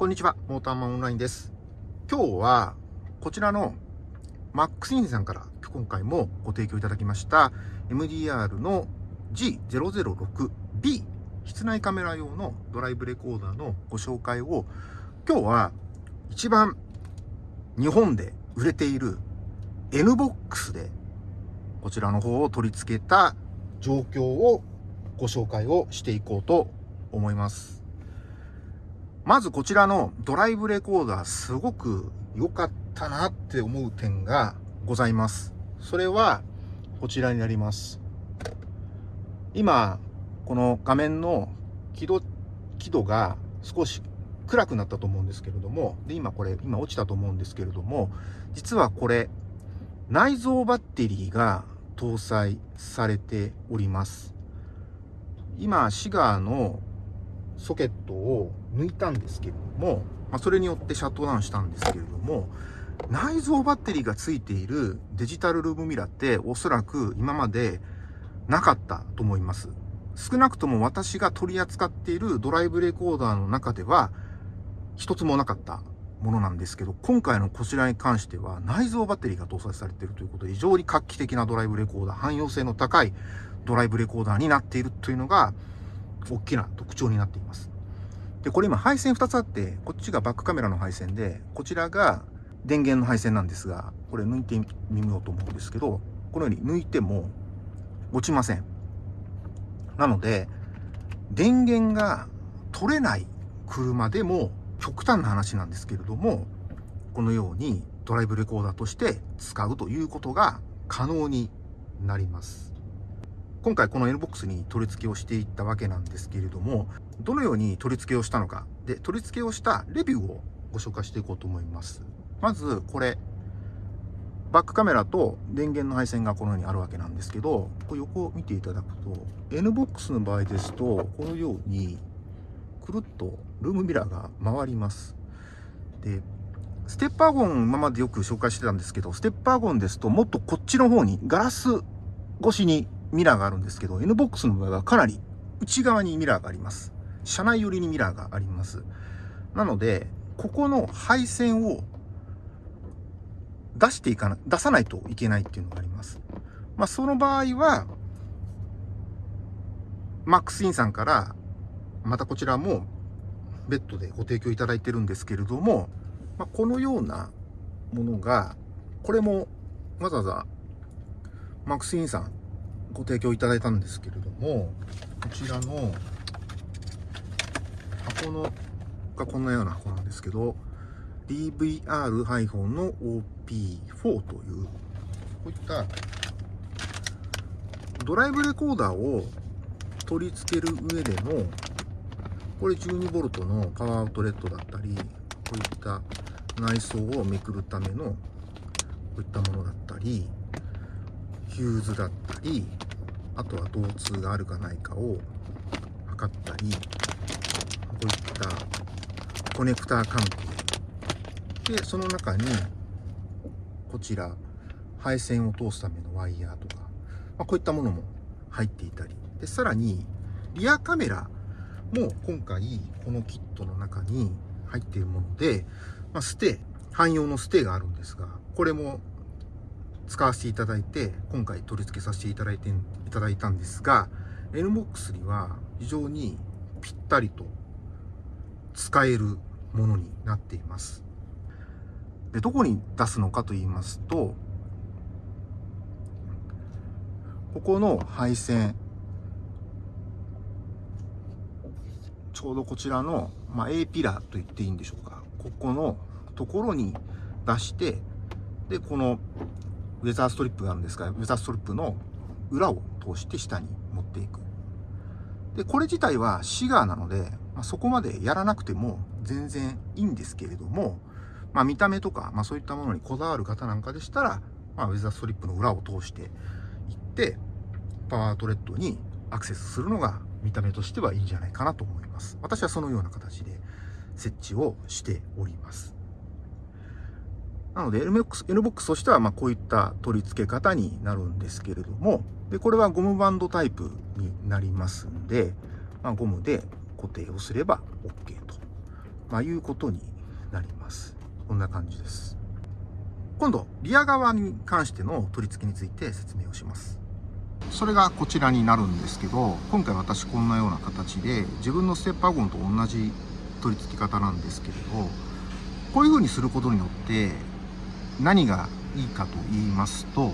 こんにちは、モーターマンオンラインです。今日は、こちらのマックスインさんから今回もご提供いただきました MDR の G006B 室内カメラ用のドライブレコーダーのご紹介を今日は一番日本で売れている NBOX でこちらの方を取り付けた状況をご紹介をしていこうと思います。まずこちらのドライブレコーダーすごく良かったなって思う点がございます。それはこちらになります。今、この画面の輝度、輝度が少し暗くなったと思うんですけれども、で、今これ、今落ちたと思うんですけれども、実はこれ、内蔵バッテリーが搭載されております。今、シガーのソケットを抜いたんですけれども、まあ、それによってシャットダウンしたんですけれども、内蔵バッテリーがついているデジタルルームミラーっておそらく今までなかったと思います。少なくとも私が取り扱っているドライブレコーダーの中では一つもなかったものなんですけど、今回のこちらに関しては内蔵バッテリーが搭載されているということで非常に画期的なドライブレコーダー、汎用性の高いドライブレコーダーになっているというのが大きな特徴になっています。で、これ今配線2つあって、こっちがバックカメラの配線で、こちらが電源の配線なんですが、これ抜いてみようと思うんですけど、このように抜いても落ちません。なので、電源が取れない車でも極端な話なんですけれども、このようにドライブレコーダーとして使うということが可能になります。今回この NBOX に取り付けをしていったわけなんですけれども、どのように取り付けをしたのか、で、取り付けをしたレビューをご紹介していこうと思います。まず、これ、バックカメラと電源の配線がこのようにあるわけなんですけど、こ横を見ていただくと、NBOX の場合ですと、このように、くるっとルームミラーが回ります。で、ステッパーゴン今までよく紹介してたんですけど、ステッパーゴンですともっとこっちの方にガラス越しにミラーがあるんですけど、NBOX の場合はかなり内側にミラーがあります。車内寄りにミラーがあります。なので、ここの配線を出していかな、出さないといけないっていうのがあります。まあ、その場合は、マックスインさんから、またこちらも別途でご提供いただいてるんですけれども、まあ、このようなものが、これもわざわざマックスインさんご提供いただいたんですけれども、こちらの箱のがこんなような箱なんですけど、DVR- の OP4 という、こういったドライブレコーダーを取り付ける上での、これ 12V のパワーアウトレットだったり、こういった内装をめくるためのこういったものだったり、ヒューズだったり、あとは導通があるかないかを測ったり、こういったコネクター関係。で、その中に、こちら、配線を通すためのワイヤーとか、まあ、こういったものも入っていたり。で、さらに、リアカメラも今回、このキットの中に入っているもので、まあ、ステ、汎用のステがあるんですが、これも使わせていただいて、今回取り付けさせていただいて、いただいたんですが、NBOX には非常にぴったりと使えるものになっています。で、どこに出すのかと言いますと、ここの配線、ちょうどこちらの、まあ、A ピラーと言っていいんでしょうか。ここのところに出して、で、このウェザーストリップがあるんですが、ウェザーストリップの裏を通して下に持っていく。で、これ自体はシガーなので、まあ、そこまでやらなくても全然いいんですけれども、まあ、見た目とか、まあ、そういったものにこだわる方なんかでしたら、まあ、ウェザーストリップの裏を通していって、パワートレットにアクセスするのが見た目としてはいいんじゃないかなと思います。私はそのような形で設置をしております。なので NBOX, NBOX としてはまこういった取り付け方になるんですけれども、でこれはゴムバンドタイプになりますんで、まあ、ゴムで固定をすれば OK とまあ、いうことになります。こんな感じです。今度リア側に関しての取り付けについて説明をします。それがこちらになるんですけど今回私こんなような形で自分のステップワゴンと同じ取り付け方なんですけれどこういう風にすることによって何がいいかと言いますと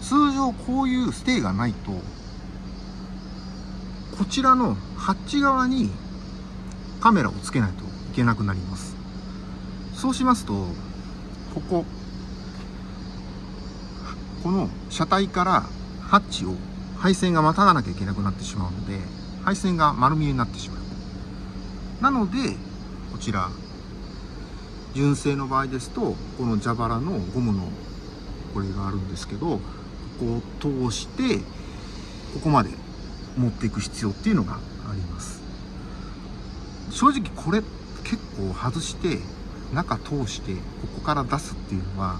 通常こういうステイがないとこちらのハッチ側にカメラをつけないといけなくなります。そうしますとこここの車体からハッチを配線がまたがなきゃいけなくなってしまうので配線が丸見えになってしまう。なのでこちら純正の場合ですとこの蛇腹のゴムのこれがあるんですけどここを通してここまで持っていく必要っていうのがあります。正直これ結構外して中通してここから出すっていうのは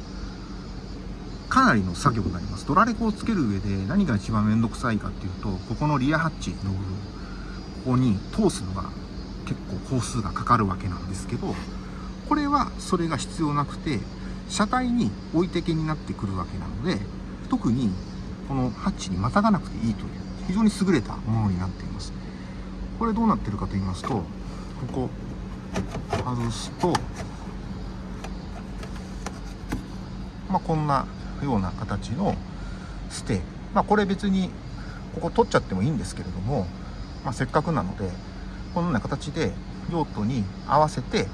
かなりの作業になります。ドラレコをつける上で何が一番面倒くさいかっていうとここのリアハッチの部分ここに通すのが結構工数がかかるわけなんですけどこれはそれが必要なくて車体に置いてけになってくるわけなので特にこのハッチにまたがなくていいという非常に優れたものになっています。これどうなってるかと言いますとここ外すとまあこんなような形のステイ。まあこれ別にここ取っちゃってもいいんですけれども、まあ、せっかくなのでこのような形で用途に合わせて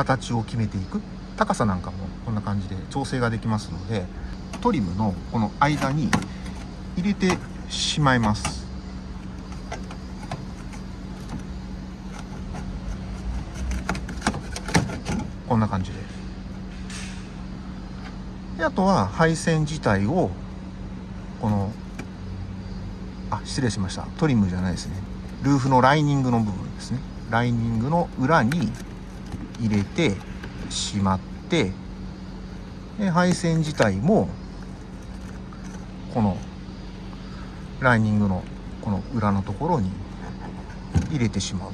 形を決めていく。高さなんかもこんな感じで調整ができますのでトリムのこの間に入れてしまいます。こんな感じで。であとは配線自体をこのあ失礼しました。トリムじゃないですね。ルーフのライニングの部分ですね。ライニングの裏に入れてしまってで配線自体もこのライニングのこの裏のところに入れてしまう。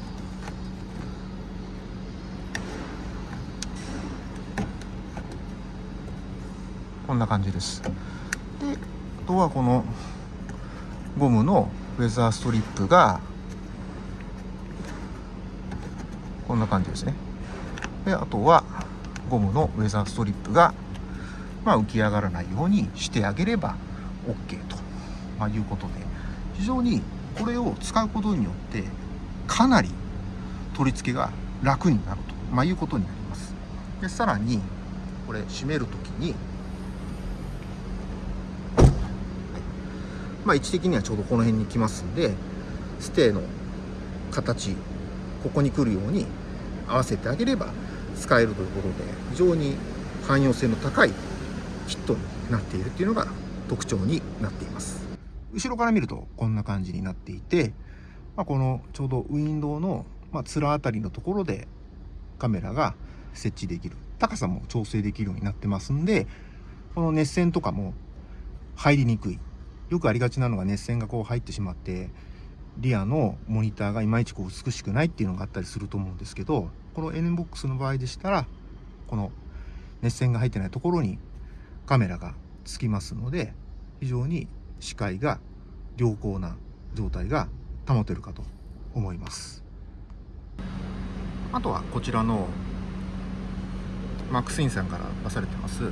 こんな感じです。であとはこのゴムのウェザーストリップがこんな感じですね。であとはゴムのウェザーストリップが、まあ、浮き上がらないようにしてあげれば OK と、まあ、いうことで。非常にこれを使うことによってかなり取り付けが楽になると、まあ、いうことになります。でさらにこれ閉める時にまあ、位置的にはちょうどこの辺に来ますんでステーの形ここに来るように合わせてあげれば使えるということで非常に汎用性の高いキットになっているっていうのが特徴になっています。後ろから見るとこんな感じになっていて、まあ、このちょうどウィンドウの、まあ、面あたりのところでカメラが設置できる高さも調整できるようになってますんでこの熱線とかも入りにくい。よくありがちなのが熱線がこう入ってしまってリアのモニターがいまいちこう美しくないっていうのがあったりすると思うんですけどこの NBOX の場合でしたらこの熱線が入ってないところにカメラがつきますので非常に視界が良好な状態が保てるかと思います。あとはこちらのマックスインさんから出されてます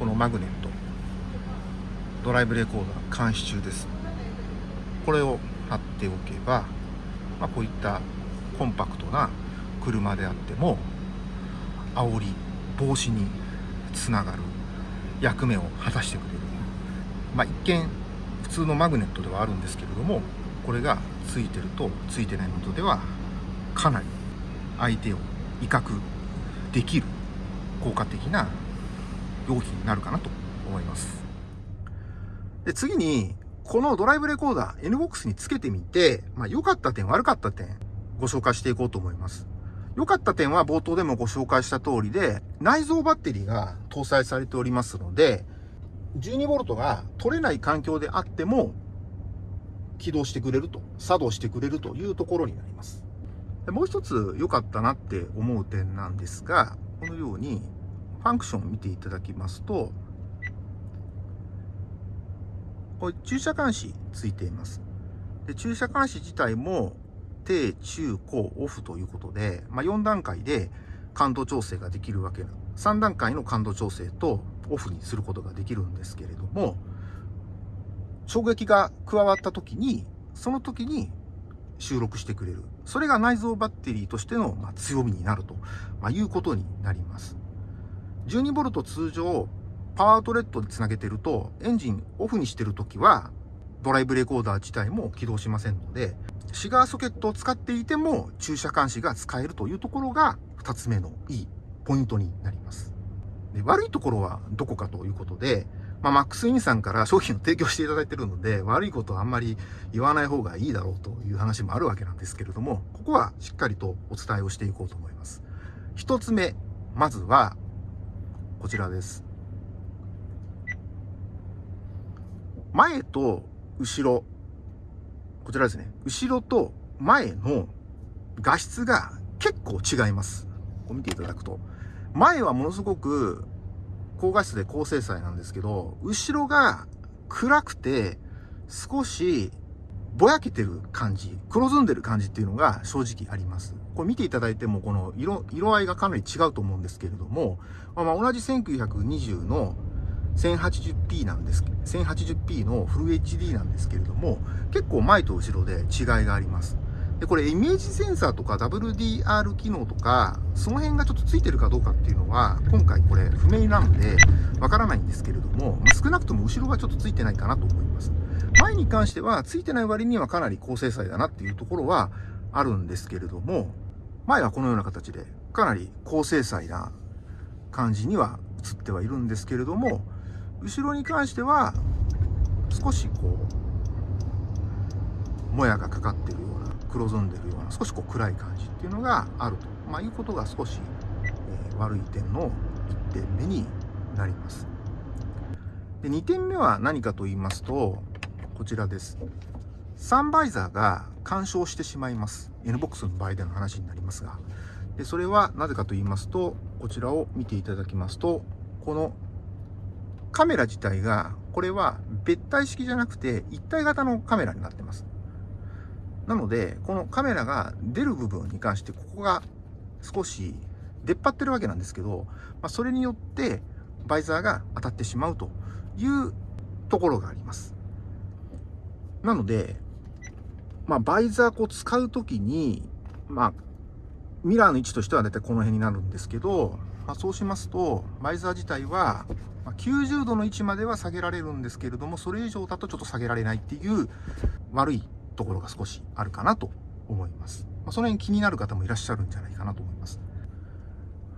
このマグネット。ドライブレコーダー監視中です。これを貼っておけば、まあ、こういったコンパクトな車であっても煽り防止につながる役目を果たしてくれる、まあ、一見普通のマグネットではあるんですけれどもこれがついてるとついてないのとではかなり相手を威嚇できる効果的な用品になるかなと思います。で次にこのドライブレコーダー NBOX につけてみて、まあ、良かった点悪かった点ご紹介していこうと思います。良かった点は冒頭でもご紹介した通りで内蔵バッテリーが搭載されておりますので 12V が取れない環境であっても起動してくれると作動してくれるというところになりますもう一つ良かったなって思う点なんですが、このようにファンクションを見ていただきますと、これ駐車監視ついています。で駐車監視自体も低、中、高、オフということで、まあ、4段階で感度調整ができるわけな3段階の感度調整とオフにすることができるんですけれども衝撃が加わった時にその時に収録してくれる。それが内蔵バッテリーとしての、強みになると、いうことになります。12V 通常パワートレットでつなげてるとエンジンオフにしてる時はドライブレコーダー自体も起動しませんのでシガーソケットを使っていても駐車監視が使えるというところが2つ目のいいポイントになります。で悪いところはどこかということで、まあ、マックスインさんから商品を提供していただいているので、悪いことはあんまり言わない方がいいだろうという話もあるわけなんですけれども、ここはしっかりとお伝えをしていこうと思います。一つ目、まずは、こちらです。前と後ろ、こちらですね。後ろと前の画質が結構違います。こう見ていただくと。前はものすごく高画質で高精細なんですけど、後ろが暗くて少しぼやけてる感じ、黒ずんでる感じっていうのが正直あります。これ見ていただいてもこの色、色合いがかなり違うと思うんですけれども、まあ、ま同じ1920の 1080p なんです 1080p のフル HD なんですけれども結構前と後ろで違いがありますで、これイメージセンサーとか WDR 機能とか、その辺がちょっとついてるかどうかっていうのは、今回これ不明なので、わからないんですけれども、まあ、少なくとも後ろがちょっとついてないかなと思います。前に関しては、ついてない割にはかなり高精細だなっていうところはあるんですけれども、前はこのような形で、かなり高精細な感じには映ってはいるんですけれども、後ろに関しては、少しこう、もやがかかってるような黒ずんでるような少しこう暗い感じっていうのがあると、まあ、いうことが少し、えー、悪い点の1点目になります。で2点目は何かと言いますとこちらです。サンバイザーが干渉してしまいます。NBOX の場合での話になりますが。でそれはなぜかと言いますとこちらを見ていただきますとこのカメラ自体がこれは別体式じゃなくて一体型のカメラになってます。なので、このカメラが出る部分に関して、ここが少し出っ張ってるわけなんですけど、まあ、それによってバイザーが当たってしまうというところがあります。なので、まあ、バイザーこう使うときに、まあ、ミラーの位置としては大体この辺になるんですけど、まあ、そうしますと、バイザー自体はま90度の位置までは下げられるんですけれども、それ以上だとちょっと下げられないっていう悪いところが少しあるかなと思います。まあ、その辺気になる方もいらっしゃるんじゃないかなと思います。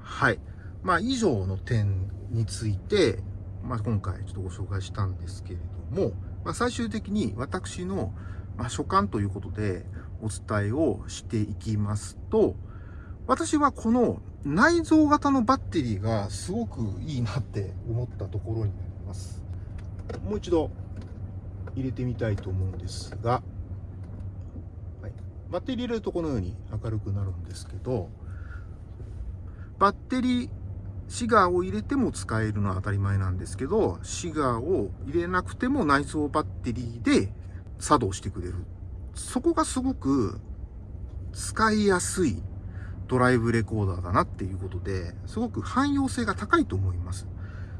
はい。まあ、以上の点について、まあ、今回ちょっとご紹介したんですけれども、まあ、最終的に私の、ま、所感ということでお伝えをしていきますと、私はこの内蔵型のバッテリーがすごくいいなって思ったところになります。もう一度入れてみたいと思うんですが、バッテリー入れるとこのように明るくなるんですけど、バッテリー、シガーを入れても使えるのは当たり前なんですけど、シガーを入れなくても内蔵バッテリーで作動してくれる。そこがすごく使いやすいドライブレコーダーだなっていうことで、すごく汎用性が高いと思います。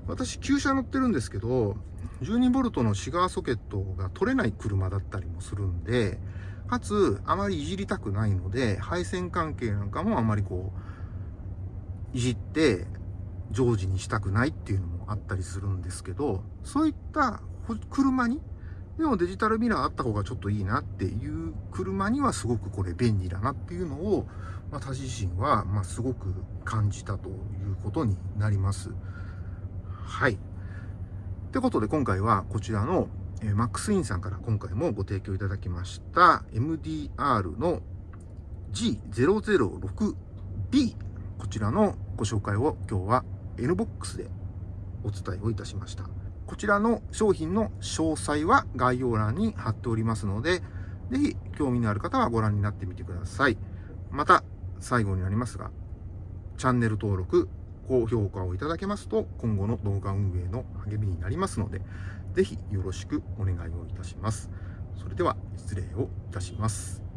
私、旧車乗ってるんですけど、12V のシガーソケットが取れない車だったりもするんで、かつ、あまりいじりたくないので、配線関係なんかもあまりこう、いじって常時にしたくないっていうのもあったりするんですけど、そういった車に、でもデジタルミラーあった方がちょっといいなっていう車にはすごくこれ便利だなっていうのを、まあ、私自身は、まあ、すごく感じたということになります。はい。ってことで今回はこちらのえ、マックスインさんから今回もご提供いただきました MDR の G006B こちらのご紹介を今日は NBOX でお伝えをいたしました。こちらの商品の詳細は概要欄に貼っておりますので、ぜひ興味のある方はご覧になってみてください。また、最後になりますが、チャンネル登録、高評価をいただけますと、今後の動画運営の励みになりますので、ぜひよろしくお願いをいたします。それでは、失礼をいたします。